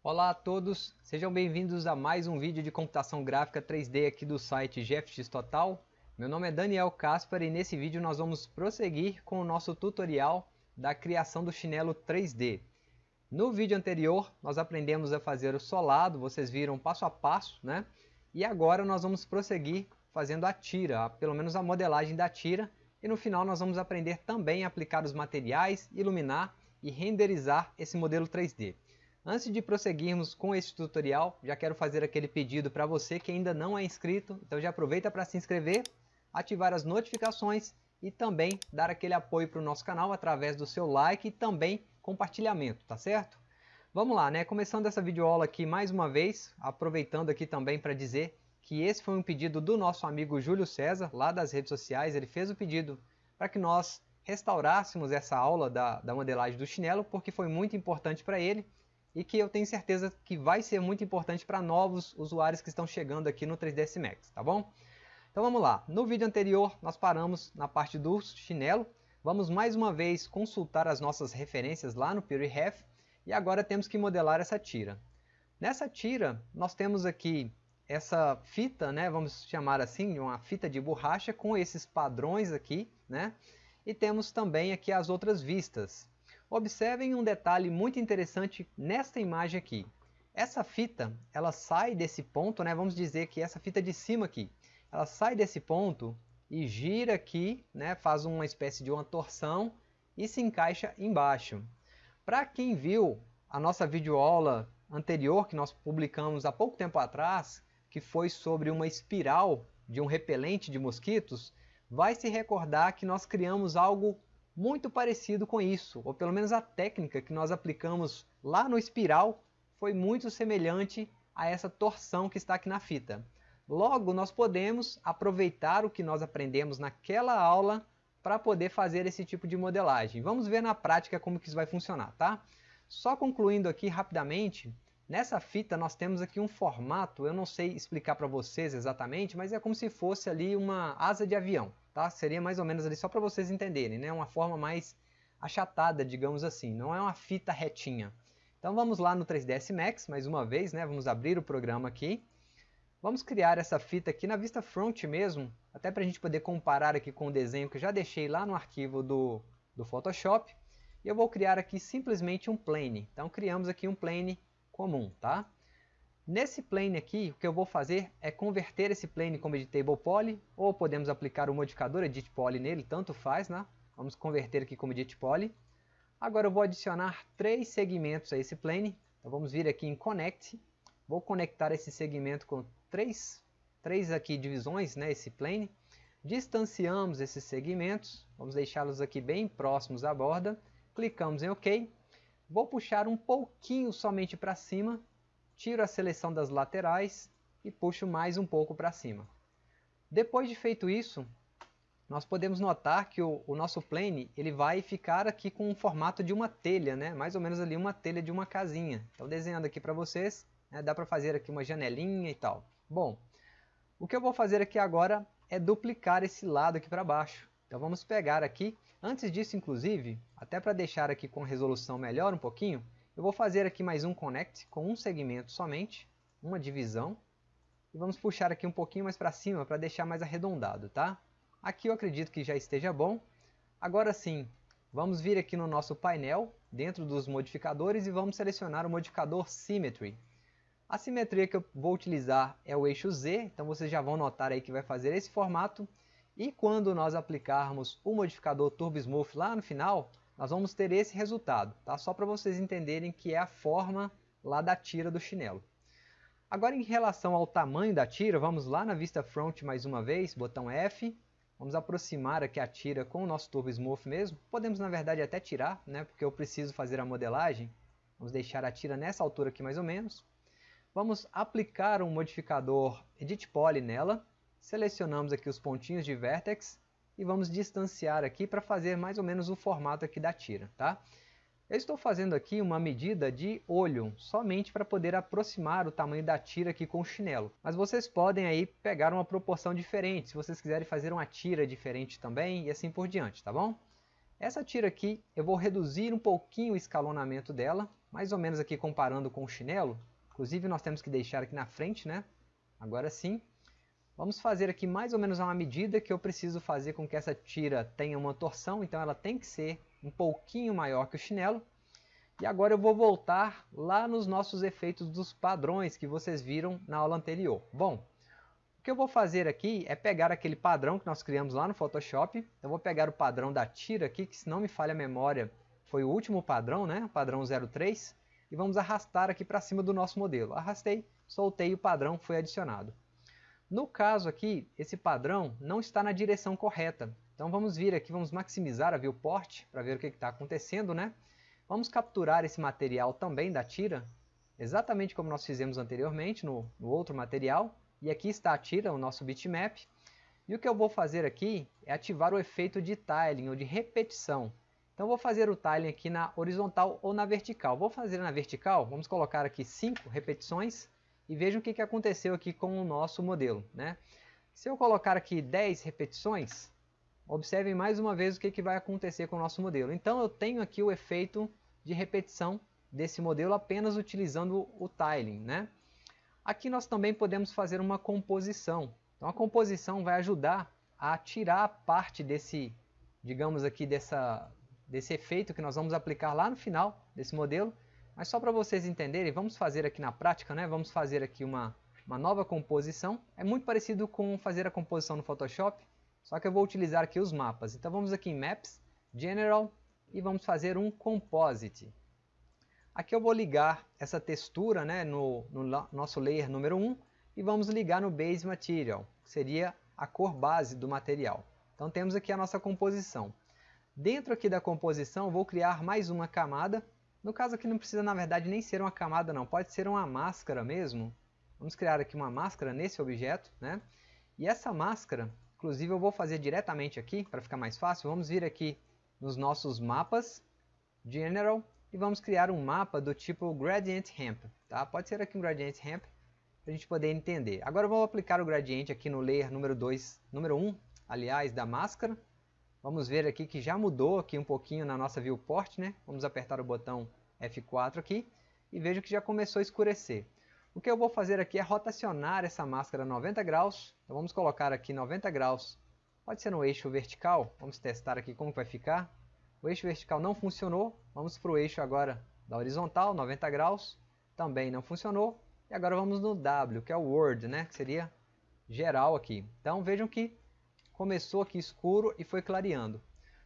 Olá a todos, sejam bem-vindos a mais um vídeo de computação gráfica 3D aqui do site GFX Total. Meu nome é Daniel Caspar e nesse vídeo nós vamos prosseguir com o nosso tutorial da criação do chinelo 3D. No vídeo anterior nós aprendemos a fazer o solado, vocês viram passo a passo, né? E agora nós vamos prosseguir fazendo a tira, pelo menos a modelagem da tira, e no final nós vamos aprender também a aplicar os materiais, iluminar e renderizar esse modelo 3D. Antes de prosseguirmos com este tutorial, já quero fazer aquele pedido para você que ainda não é inscrito, então já aproveita para se inscrever, ativar as notificações e também dar aquele apoio para o nosso canal através do seu like e também compartilhamento, tá certo? Vamos lá, né? Começando essa videoaula aqui mais uma vez, aproveitando aqui também para dizer que esse foi um pedido do nosso amigo Júlio César, lá das redes sociais, ele fez o pedido para que nós restaurássemos essa aula da, da modelagem do chinelo, porque foi muito importante para ele e que eu tenho certeza que vai ser muito importante para novos usuários que estão chegando aqui no 3ds Max, tá bom? Então vamos lá, no vídeo anterior nós paramos na parte do chinelo, vamos mais uma vez consultar as nossas referências lá no PureRef e agora temos que modelar essa tira. Nessa tira nós temos aqui essa fita, né, vamos chamar assim, uma fita de borracha com esses padrões aqui, né? E temos também aqui as outras vistas. Observem um detalhe muito interessante nesta imagem aqui. Essa fita, ela sai desse ponto, né, vamos dizer que essa fita de cima aqui, ela sai desse ponto e gira aqui, né, faz uma espécie de uma torção e se encaixa embaixo. Para quem viu a nossa videoaula anterior que nós publicamos há pouco tempo atrás, que foi sobre uma espiral de um repelente de mosquitos, vai se recordar que nós criamos algo muito parecido com isso, ou pelo menos a técnica que nós aplicamos lá no espiral foi muito semelhante a essa torção que está aqui na fita. Logo, nós podemos aproveitar o que nós aprendemos naquela aula para poder fazer esse tipo de modelagem. Vamos ver na prática como que isso vai funcionar, tá? Só concluindo aqui rapidamente, Nessa fita nós temos aqui um formato, eu não sei explicar para vocês exatamente, mas é como se fosse ali uma asa de avião, tá? Seria mais ou menos ali só para vocês entenderem, né? Uma forma mais achatada, digamos assim, não é uma fita retinha. Então vamos lá no 3ds Max, mais uma vez, né? Vamos abrir o programa aqui. Vamos criar essa fita aqui na vista front mesmo, até para a gente poder comparar aqui com o desenho que já deixei lá no arquivo do, do Photoshop. E eu vou criar aqui simplesmente um plane. Então criamos aqui um plane comum, tá? Nesse plane aqui, o que eu vou fazer é converter esse plane como editable poly, ou podemos aplicar o modificador edit poly nele, tanto faz, né? Vamos converter aqui como edit poly. Agora eu vou adicionar três segmentos a esse plane. Então vamos vir aqui em connect. Vou conectar esse segmento com três, três aqui divisões, né, esse plane. Distanciamos esses segmentos, vamos deixá-los aqui bem próximos à borda. Clicamos em OK Vou puxar um pouquinho somente para cima, tiro a seleção das laterais e puxo mais um pouco para cima. Depois de feito isso, nós podemos notar que o, o, nosso plane ele vai ficar aqui com o formato de uma telha, né? mais ou menos ali uma telha de uma casinha. Então desenhando aqui para vocês, né? dá para fazer aqui uma janelinha e tal. Bom, o que eu vou fazer aqui agora é duplicar esse lado aqui para baixo. Então vamos pegar aqui, antes disso inclusive, até para deixar aqui com resolução melhor um pouquinho, eu vou fazer aqui mais um connect com um segmento somente, uma divisão, e vamos puxar aqui um pouquinho mais para cima para deixar mais arredondado, tá? Aqui eu acredito que já esteja bom. Agora sim, vamos vir aqui no nosso painel, dentro dos modificadores, e vamos selecionar o modificador Symmetry. A simetria que eu vou utilizar é o eixo Z, então vocês já vão notar aí que vai fazer esse formato, e quando nós aplicarmos o modificador Turbo Smooth lá no final, nós vamos ter esse resultado, tá? Só para vocês entenderem que é a forma lá da tira do chinelo. Agora em relação ao tamanho da tira, vamos lá na vista front mais uma vez, botão F. Vamos aproximar aqui a tira com o nosso Turbo Smooth mesmo. Podemos na verdade até tirar, né? Porque eu preciso fazer a modelagem. Vamos deixar a tira nessa altura aqui mais ou menos. Vamos aplicar um modificador Edit Poly nela. Selecionamos aqui os pontinhos de vertex e vamos distanciar aqui para fazer mais ou menos o formato aqui da tira, tá? Eu estou fazendo aqui uma medida de olho, somente para poder aproximar o tamanho da tira aqui com o chinelo. Mas vocês podem aí pegar uma proporção diferente, se vocês quiserem fazer uma tira diferente também e assim por diante, tá bom? Essa tira aqui, eu vou reduzir um pouquinho o escalonamento dela, mais ou menos aqui comparando com o chinelo. Inclusive nós temos que deixar aqui na frente, né? Agora sim. Vamos fazer aqui mais ou menos uma medida que eu preciso fazer com que essa tira tenha uma torção, então ela tem que ser um pouquinho maior que o chinelo. E agora eu vou voltar lá nos nossos efeitos dos padrões que vocês viram na aula anterior. Bom, o que eu vou fazer aqui é pegar aquele padrão que nós criamos lá no Photoshop. Eu vou pegar o padrão da tira aqui, que se não me falha a memória, foi o último padrão, né? o padrão 03. E vamos arrastar aqui para cima do nosso modelo. Arrastei, soltei e o padrão foi adicionado. No caso aqui, esse padrão não está na direção correta. Então vamos vir aqui, vamos maximizar a viewport para ver o que está acontecendo, né? Vamos capturar esse material também da tira, exatamente como nós fizemos anteriormente no, no outro material. E aqui está a tira, o nosso bitmap. E o que eu vou fazer aqui é ativar o efeito de tiling ou de repetição. Então vou fazer o tiling aqui na horizontal ou na vertical. Vou fazer na vertical, vamos colocar aqui 5 repetições e vejam o que, que aconteceu aqui com o nosso modelo. Né? Se eu colocar aqui 10 repetições, Observem mais uma vez o que, que vai acontecer com o nosso modelo. Então eu tenho aqui o efeito de repetição desse modelo apenas utilizando o tiling. Né? Aqui nós também podemos fazer uma composição. Então a composição vai ajudar a tirar parte desse, digamos aqui, dessa, desse efeito que nós vamos aplicar lá no final desse modelo. Mas só para vocês entenderem, vamos fazer aqui na prática, né? vamos fazer aqui uma, uma nova composição. É muito parecido com fazer a composição no Photoshop. Só que eu vou utilizar aqui os mapas. Então vamos aqui em Maps, General e vamos fazer um Composite. Aqui eu vou ligar essa textura né, no, no nosso layer número 1 e vamos ligar no Base Material, que seria a cor base do material. Então temos aqui a nossa composição. Dentro aqui da composição vou criar mais uma camada. No caso aqui não precisa na verdade nem ser uma camada não, pode ser uma máscara mesmo. Vamos criar aqui uma máscara nesse objeto. Né? E essa máscara Inclusive eu vou fazer diretamente aqui, para ficar mais fácil. Vamos vir aqui nos nossos mapas, General, e vamos criar um mapa do tipo Gradient Ramp. Tá? Pode ser aqui um Gradient Ramp, para a gente poder entender. Agora eu vou aplicar o gradiente aqui no layer número 2, número 1, aliás, da máscara. Vamos ver aqui que já mudou aqui um pouquinho na nossa viewport, né? Vamos apertar o botão F4 aqui e vejo que já começou a escurecer. O que eu vou fazer aqui é rotacionar essa máscara 90 graus. Então vamos colocar aqui 90 graus. Pode ser no eixo vertical. Vamos testar aqui como vai ficar. O eixo vertical não funcionou. Vamos para o eixo agora da horizontal, 90 graus. Também não funcionou. E agora vamos no W, que é o Word, né? que seria geral aqui. Então vejam que começou aqui escuro e foi clareando.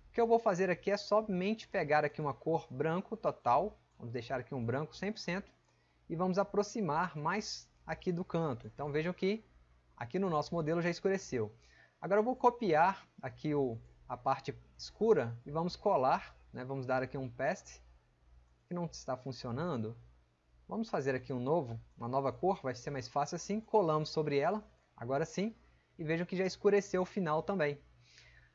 O que eu vou fazer aqui é somente pegar aqui uma cor branco total. Vamos deixar aqui um branco 100% e vamos aproximar mais aqui do canto. Então vejam que aqui no nosso modelo já escureceu. Agora eu vou copiar aqui o, a parte escura e vamos colar, né? vamos dar aqui um paste, que não está funcionando. Vamos fazer aqui um novo, uma nova cor, vai ser mais fácil assim, colamos sobre ela, agora sim, e vejam que já escureceu o final também.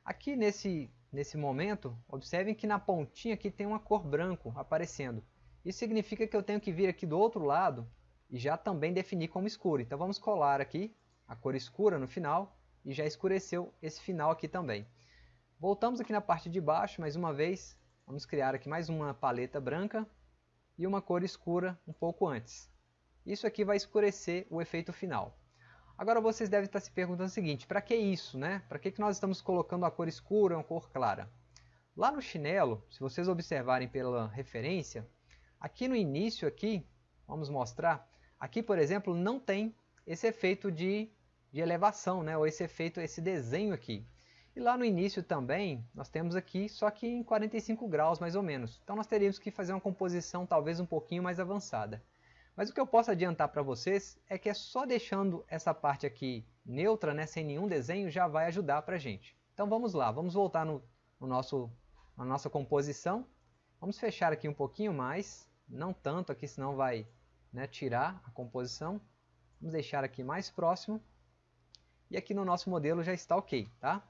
Aqui nesse, nesse momento, observem que na pontinha aqui tem uma cor branco aparecendo. Isso significa que eu tenho que vir aqui do outro lado e já também definir como escuro. Então vamos colar aqui a cor escura no final e já escureceu esse final aqui também. Voltamos aqui na parte de baixo mais uma vez. Vamos criar aqui mais uma paleta branca e uma cor escura um pouco antes. Isso aqui vai escurecer o efeito final. Agora vocês devem estar se perguntando o seguinte, para que isso? Né? Para que, que nós estamos colocando a cor escura e a cor clara? Lá no chinelo, se vocês observarem pela referência, Aqui no início, aqui, vamos mostrar, aqui por exemplo não tem esse efeito de, de elevação, né? ou esse efeito, esse desenho aqui. E lá no início também, nós temos aqui, só que em 45 graus mais ou menos. Então nós teríamos que fazer uma composição talvez um pouquinho mais avançada. Mas o que eu posso adiantar para vocês é que é só deixando essa parte aqui neutra, né, sem nenhum desenho, já vai ajudar para a gente. Então vamos lá, vamos voltar no, no nosso, na nossa composição. Vamos fechar aqui um pouquinho mais, não tanto aqui, senão vai né, tirar a composição. Vamos deixar aqui mais próximo. E aqui no nosso modelo já está ok. Tá?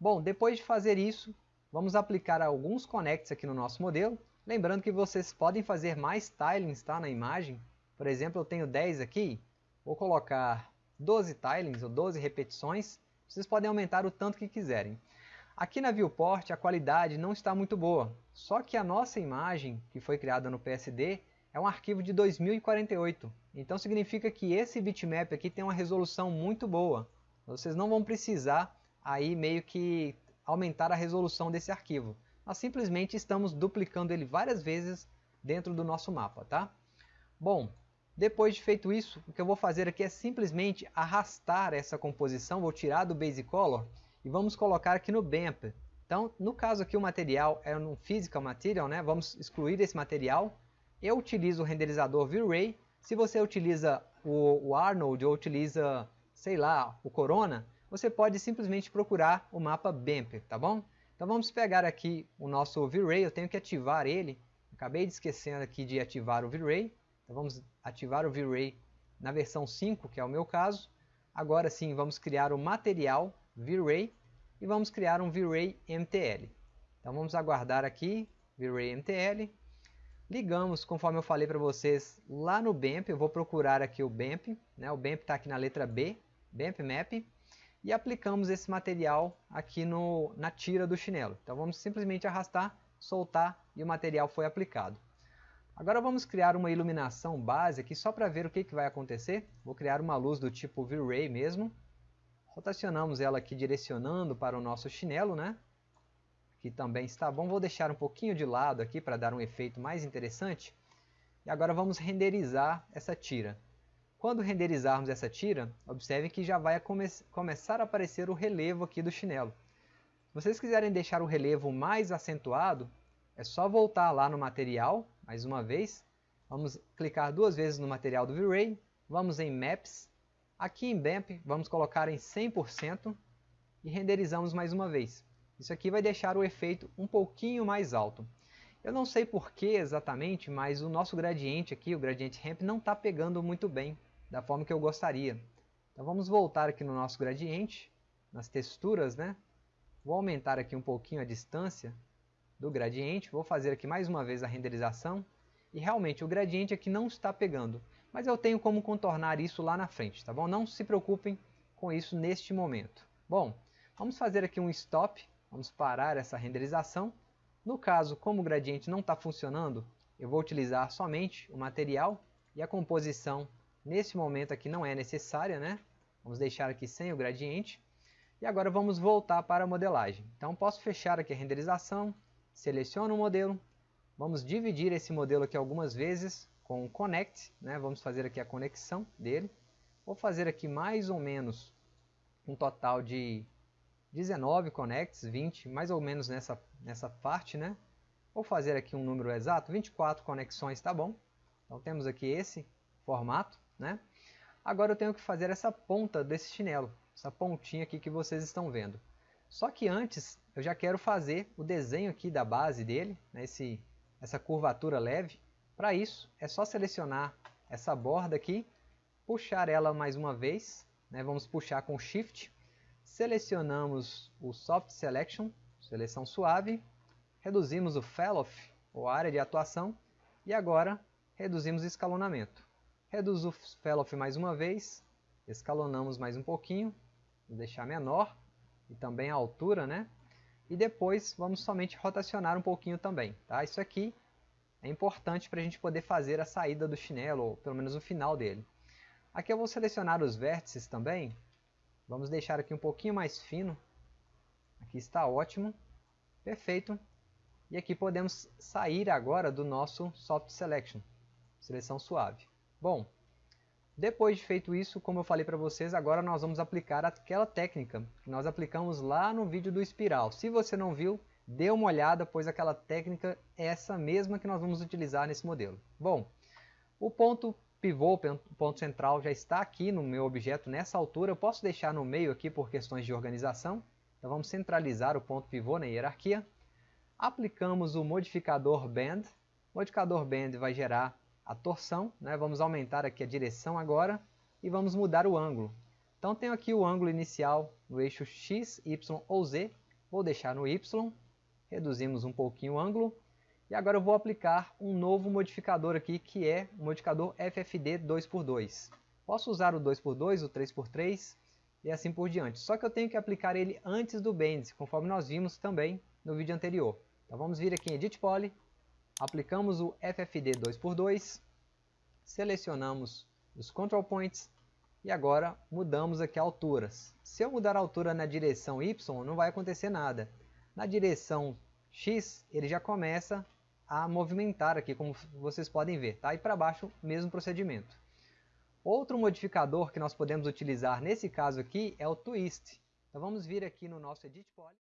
Bom, depois de fazer isso, vamos aplicar alguns connects aqui no nosso modelo. Lembrando que vocês podem fazer mais tilings tá, na imagem. Por exemplo, eu tenho 10 aqui. Vou colocar 12 tilings ou 12 repetições. Vocês podem aumentar o tanto que quiserem. Aqui na viewport a qualidade não está muito boa, só que a nossa imagem, que foi criada no PSD, é um arquivo de 2048. Então significa que esse bitmap aqui tem uma resolução muito boa. Vocês não vão precisar aí meio que aumentar a resolução desse arquivo. Nós simplesmente estamos duplicando ele várias vezes dentro do nosso mapa, tá? Bom, depois de feito isso, o que eu vou fazer aqui é simplesmente arrastar essa composição, vou tirar do Basic Color e vamos colocar aqui no BAMP. Então, no caso aqui o material é um Physical Material, né? vamos excluir esse material. Eu utilizo o renderizador V-Ray. Se você utiliza o, o Arnold ou utiliza, sei lá, o Corona, você pode simplesmente procurar o mapa BAMP, tá bom? Então vamos pegar aqui o nosso V-Ray, eu tenho que ativar ele. Acabei de esquecer aqui de ativar o V-Ray. Então vamos ativar o V-Ray na versão 5, que é o meu caso. Agora sim, vamos criar o material V-Ray e vamos criar um V-Ray MTL. Então vamos aguardar aqui, V-Ray MTL. Ligamos, conforme eu falei para vocês, lá no BAMP, eu vou procurar aqui o BAMP, né? o BAMP está aqui na letra B, BAMP Map, e aplicamos esse material aqui no, na tira do chinelo. Então vamos simplesmente arrastar, soltar e o material foi aplicado. Agora vamos criar uma iluminação base aqui só para ver o que, que vai acontecer. Vou criar uma luz do tipo V-Ray mesmo. Rotacionamos ela aqui direcionando para o nosso chinelo, né? Aqui também está bom. Vou deixar um pouquinho de lado aqui para dar um efeito mais interessante. E agora vamos renderizar essa tira. Quando renderizarmos essa tira, observe que já vai come começar a aparecer o relevo aqui do chinelo. Se vocês quiserem deixar o relevo mais acentuado, é só voltar lá no material, mais uma vez. Vamos clicar duas vezes no material do V-Ray, vamos em Maps, aqui em BAMP vamos colocar em 100% e renderizamos mais uma vez. Isso aqui vai deixar o efeito um pouquinho mais alto. Eu não sei porquê exatamente, mas o nosso gradiente aqui, o gradiente ramp, não está pegando muito bem da forma que eu gostaria. Então vamos voltar aqui no nosso gradiente, nas texturas, né? Vou aumentar aqui um pouquinho a distância do gradiente, vou fazer aqui mais uma vez a renderização, e realmente o gradiente aqui não está pegando, mas eu tenho como contornar isso lá na frente, tá bom? Não se preocupem com isso neste momento. Bom, vamos fazer aqui um stop, vamos parar essa renderização. No caso, como o gradiente não está funcionando, eu vou utilizar somente o material e a composição Nesse momento aqui não é necessária, né? Vamos deixar aqui sem o gradiente. E agora vamos voltar para a modelagem. Então posso fechar aqui a renderização, seleciono o modelo, vamos dividir esse modelo aqui algumas vezes com o Connect, né? vamos fazer aqui a conexão dele. Vou fazer aqui mais ou menos um total de 19 connects, 20, mais ou menos nessa, nessa parte, né? Vou fazer aqui um número exato, 24 conexões, tá bom? Então temos aqui esse formato. Né? Agora eu tenho que fazer essa ponta desse chinelo, essa pontinha aqui que vocês estão vendo. Só que antes eu já quero fazer o desenho aqui da base dele, né, esse, essa curvatura leve. Para isso é só selecionar essa borda aqui, puxar ela mais uma vez, né, vamos puxar com Shift, selecionamos o Soft Selection, seleção suave, reduzimos o Fellow-off, ou área de atuação, e agora reduzimos o escalonamento. Reduz o Fellow mais uma vez, escalonamos mais um pouquinho, vou deixar menor, e também a altura, né? E depois vamos somente rotacionar um pouquinho também, tá? Isso aqui é importante para a gente poder fazer a saída do chinelo, ou pelo menos o final dele. Aqui eu vou selecionar os vértices também, vamos deixar aqui um pouquinho mais fino, aqui está ótimo, perfeito. E aqui podemos sair agora do nosso Soft Selection, seleção suave. Bom, depois de feito isso, como eu falei para vocês, agora nós vamos aplicar aquela técnica que nós aplicamos lá no vídeo do espiral. Se você não viu, dê uma olhada, pois aquela técnica é essa mesma que nós vamos utilizar nesse modelo. Bom, o ponto pivô, o ponto central, já está aqui no meu objeto nessa altura. Eu posso deixar no meio aqui por questões de organização. Então vamos centralizar o ponto pivô na hierarquia. Aplicamos o modificador Band. O modificador Band vai gerar a torção, né? vamos aumentar aqui a direção agora e vamos mudar o ângulo. Então tenho aqui o ângulo inicial no eixo X, Y ou Z, vou deixar no Y, reduzimos um pouquinho o ângulo e agora eu vou aplicar um novo modificador aqui que é o modificador FFD 2x2. Posso usar o 2x2, o 3x3 e assim por diante, só que eu tenho que aplicar ele antes do Bend, conforme nós vimos também no vídeo anterior. Então vamos vir aqui em Edit Poly, aplicamos o FFD 2x2, selecionamos os control points e agora mudamos aqui alturas. Se eu mudar a altura na direção Y, não vai acontecer nada. Na direção X, ele já começa a movimentar aqui, como vocês podem ver. Tá? E para baixo, mesmo procedimento. Outro modificador que nós podemos utilizar nesse caso aqui é o Twist. Então vamos vir aqui no nosso Edit Poly.